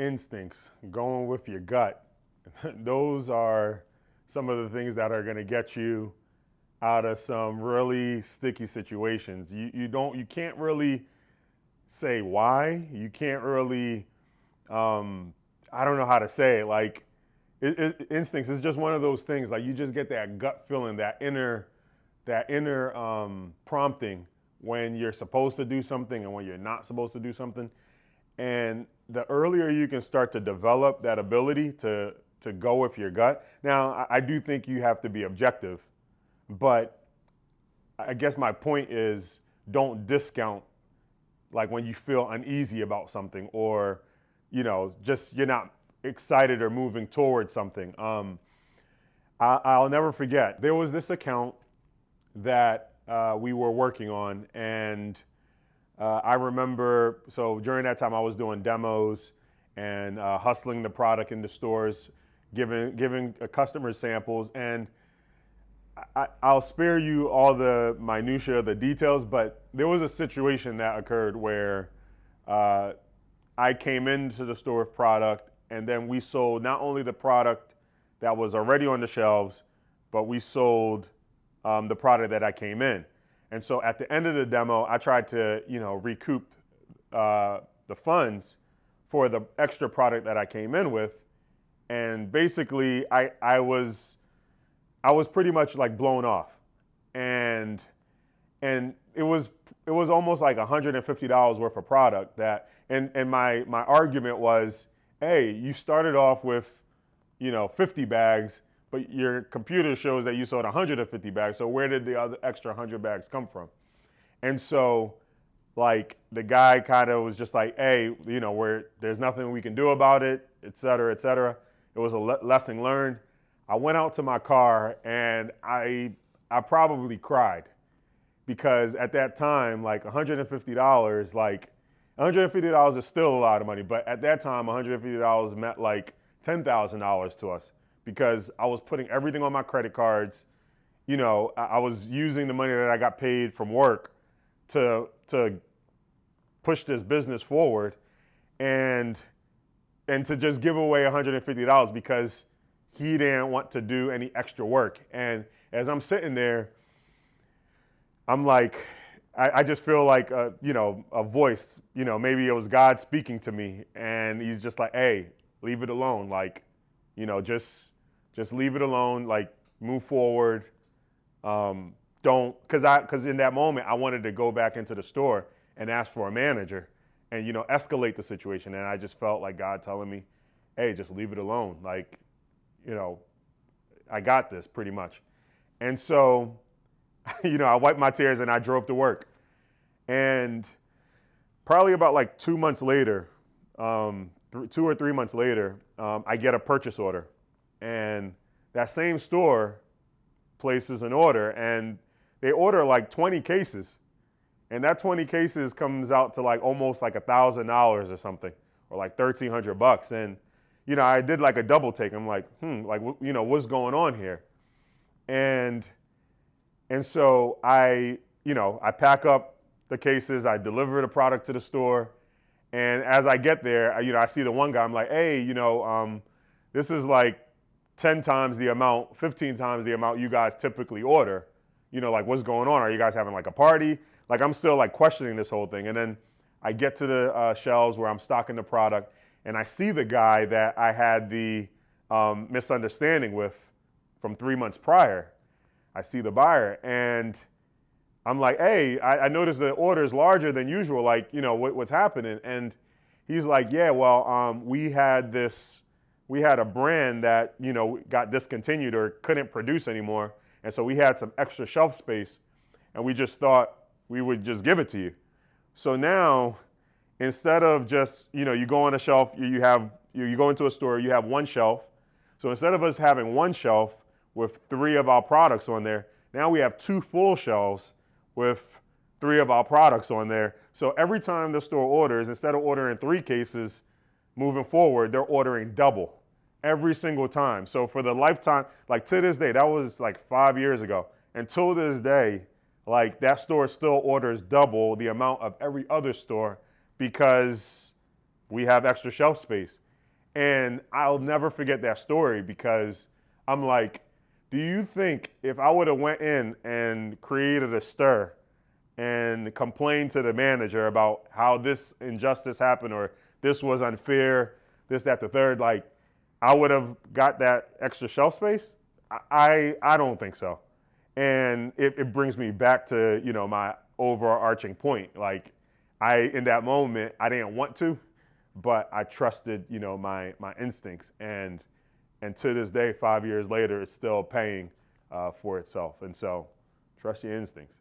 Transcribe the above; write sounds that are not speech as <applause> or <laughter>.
instincts, going with your gut, <laughs> those are some of the things that are going to get you out of some really sticky situations. You, you don't, you can't really say why. You can't really, um, I don't know how to say it. Like it, it, instincts is just one of those things. Like you just get that gut feeling, that inner, that inner um, prompting when you're supposed to do something and when you're not supposed to do something. And the earlier you can start to develop that ability to to go with your gut. Now, I, I do think you have to be objective, but I guess my point is don't discount like when you feel uneasy about something or you know just you're not excited or moving towards something. Um, I, will never forget there was this account that uh, we were working on and uh, I remember, so during that time I was doing demos and uh, hustling the product in the stores, giving, giving customers samples. And I, will spare you all the minutia, the details, but there was a situation that occurred where uh, I came into the store with product and then we sold not only the product that was already on the shelves, but we sold um, the product that I came in. And so at the end of the demo, I tried to, you know, recoup uh, the funds for the extra product that I came in with. And basically, I, I was, I was pretty much like blown off, and and it was it was almost like $150 worth of product that, and and my my argument was, hey, you started off with, you know, 50 bags but your computer shows that you sold 150 bags. So where did the other extra 100 bags come from? And so, like the guy kind of was just like, "Hey, you know, where there's nothing we can do about it, et cetera, et cetera." It was a le- lesson learned. I went out to my car and I I probably cried because at that time, like $150, like $150 is still a lot of money, but at that time, $150 meant like $10,000 to us because I was putting everything on my credit cards. You know, I, was using the money that I got paid from work to to push this business forward and and to just give away $150 because he didn't want to do any extra work. And as I'm sitting there, I'm like, I, I just feel like a, you know, a voice, you know, maybe it was God speaking to me and he's just like, hey, leave it alone. Like, you know, just just leave it alone. Like move forward. Um, don't because I because in that moment I wanted to go back into the store and ask for a manager and you know escalate the situation. And I just felt like God telling me, "Hey, just leave it alone." Like, you know, I got this pretty much. And so, <laughs> you know, I wiped my tears and I drove to work. And probably about like two months later, um, two or three months later, um, I get a purchase order and that same store places an order and they order like 20 cases. And that 20 cases comes out to like almost like a thousand dollars or something or like 1300 bucks. And you know i did like a double take. I'm like hmm like you know what's going on here? And and so i you know i pack up the cases i deliver the product to the store. And as i get there I, you know i see the one guy i'm like hey you know um, this is like 10 times the amount, 15 times the amount you guys typically order. You know, like what's going on? Are you guys having like a party? Like I'm still like questioning this whole thing. And then I get to the uh, shelves where I'm stocking the product and I see the guy that I had the um, misunderstanding with from three months prior. I see the buyer and I'm like, hey, I, I noticed the order is larger than usual. Like, you know, what, what's happening? And he's like, yeah, well, um, we had this we had a brand that you know got discontinued or couldn't produce anymore, and so we had some extra shelf space, and we just thought we would just give it to you. So now, instead of just you know you go on a shelf, you have you go into a store, you have one shelf. So instead of us having one shelf with three of our products on there, now we have two full shelves with three of our products on there. So every time the store orders, instead of ordering three cases, moving forward, they're ordering double every single time. So for the lifetime, like to this day, that was like five years ago. Until this day, like that store still orders double the amount of every other store because we have extra shelf space. And I'll never forget that story because I'm like, do you think if I would have went in and created a stir and complained to the manager about how this injustice happened or this was unfair, this, that, the third, like I would have got that extra shelf space? I, I don't think so. And it, it brings me back to, you know, my overarching point. Like I, in that moment, I didn't want to, but I trusted, you know, my, my instincts. And, and to this day, five years later, it's still paying uh, for itself. And so trust your instincts.